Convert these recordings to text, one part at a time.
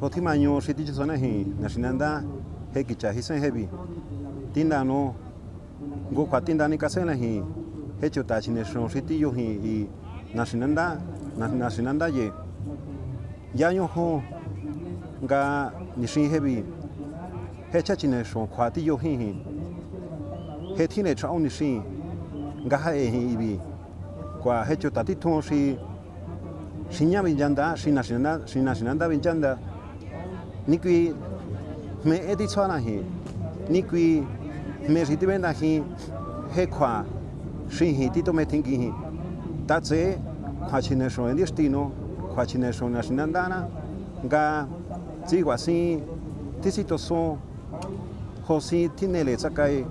hotimanyo shitichisonehi nashinanda hekicha hisen Heavy, tindano ngokwa tindani kasenehi hecho tachineshon shitiyohi y nashinanda nashinanda ye yañojo ga nishin heavy hecha chineshon Yohi, hetine chao nishin ga jaehi ivi kwa hecho tatitón shi shiña vinyanda shi nashinanda Niqui me eti chona hi me si nahi. Hekwa. he tito me Tatze, hi tatse kwa chine destino ga Ziguasi. tisito so hosi tinele tsakai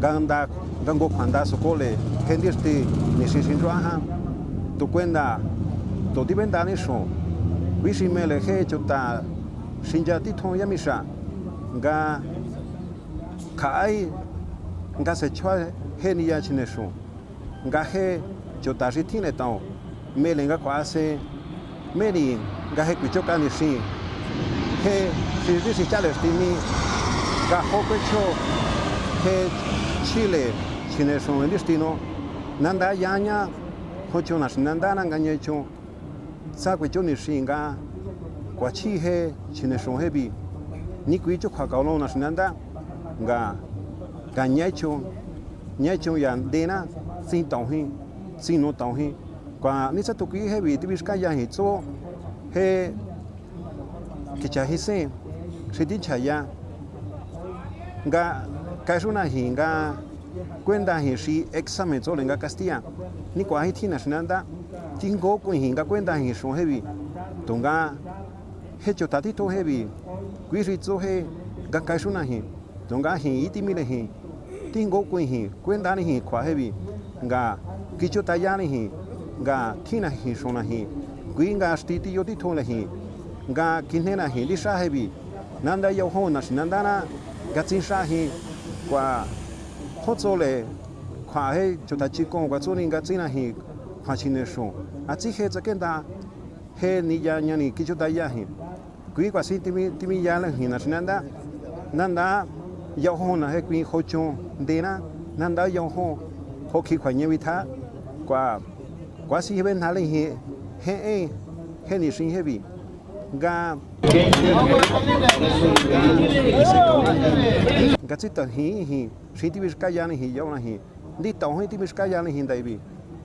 ganda gango kwanda sokole kendirti nisisindwa ha tu to tibenda ni mele shinja ti thon ya misha nga khai nga se chwa he ni ya chine shu nga he chota shi tine tao mele nga kwa se meri nga he kwicho ka ni shi he si si si chale sti mi ga ho kwicho he chile chine shu ni stino nanda yanya hocho na shinanda nga nyecho sa kwicho ni shi nga kwachi he chine shon hebi ni kui cho khaka lo na shinanda nga ga nyai cho nyai cho ya de na sin tong hin sin no tong hin kwa ni sa to kui hebi ti bishka ya he cho he ke cha he se shidi cha ya nga ka shuna hi nga kwenda hi shi examen cho lenga castilla ni kwa hi thina shinanda tingo kuin hi nga kwenda hi shon hebi tonga hecho tatito hebi kwiri tsohe gakaishuna hi tonga hi itimile hi tingo kwi hi kwenda ni hi kwa hebi nga kicho tayani hi nga kina hi shuna hi kwi nga stiti yoti thole hi nga kinena hi lisha hebi nanda yo ho na shinandana gatsin sha hi kwa hotsole kwa he chota chiko kwa tsuni gatsina hi hachine shu atsi he tsakenda he ni ya nyani kicho tayani hi kui kwa si timi timi ya la hina shinanda nanda ya ho na he kui ho chu de na nanda ya ho ho ki kwa nyevita kwa kwa si ben na le he he he ni he bi ga ga chi ta hi hi ti bi ska ya ni hi ya na hi ta ho ti bi ska ya ni hi bi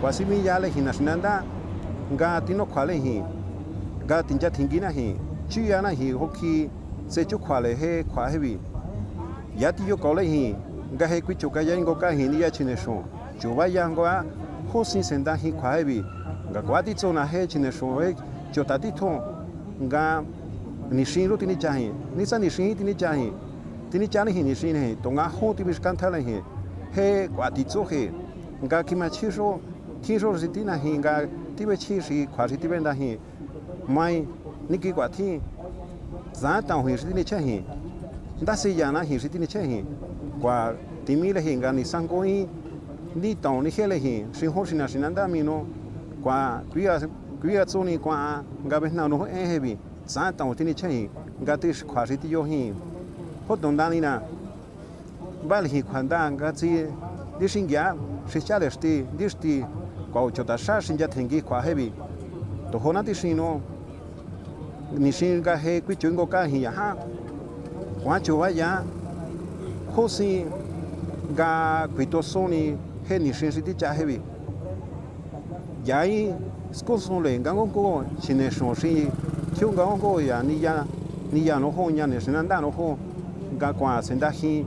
Quasi mi ya le hinashnanda ga tino kwale hi ga tinja tingina hi chuyana hi hoki se chu kwale he kwa hebi ya tiyo kole hi ga he kwicho ka yango ka hi ya chinesho chuba yango a hosin senda hi kwa hebi ga kwati tsona he chinesho he chotati thon ga nishin ro tini chahi nisa nishin tini chahi tini chani hi nishin he tonga ho tibish kan thale he he kwati tso he ga kimachi sho chiso riti na hinga tibe chisi kwasi tibe na hi mai niki kwa thi za ta hi riti ni chehi nda si ya na hi riti ni chehi kwa timi le hinga ni sango hi ni tong ni hele hi si ho sina sina nda mi no kwa kuya kuya tsuni kwa nga be na no e hebi za ta hi ni chehi nga ti kwasi ti yo hi ho tong da ni na 白鸡宽打，个子，你生家，十的，八岁，就是说，多少生家天鸡，多少鸡，托后头生个，你生个鸡，亏到人家，人家说白家，可是，个亏到手里，还你生是得家鸡，伢一，说上来，刚刚过完，今年双十，就刚刚过呀，你家，你家那户伢呢，生那单那户，个关心大鸡。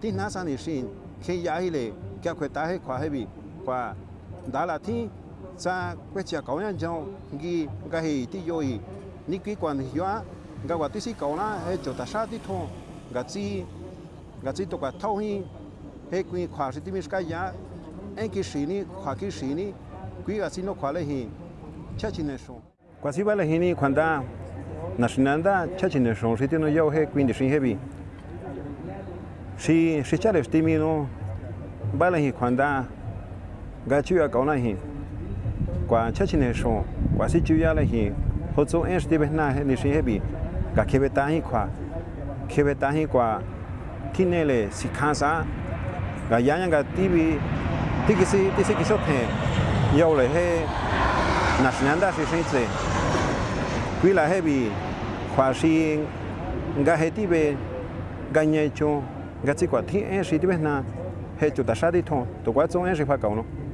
这哪样的事情？可以啊？这里，打的快的比快。当然，这在这些球员中，给各位队友，你去观察，如果这些球员在场上，这种，这些，这些投球的，这些快的，这些快的，这些快的，这些快的，这些快的，这些快的，这些快的，这些快的，这些快的，这些快的，这些快的，这些快的，这些快的，这些快的，这些快的，这些快的，的，这些快的，这些快的，这些的，这些快的，这些快的，的，这些快 si si chare stimi no bala hi khwanda ga chuya kauna hi kwa chachine sho kwa si chuya la hi hotso en sti behna ni shi hebi ga khebe ta hi khwa khebe ta hi kwa tinele si khansa ga yanya ga tibi tikisi tikisi kisothe yo le he nasinanda si shinse kwila hebi kwa shi nga hetibe chung. nga tsikua thi en shi ti bes na he chuta shadi thon to kwa tso en shi fa kauno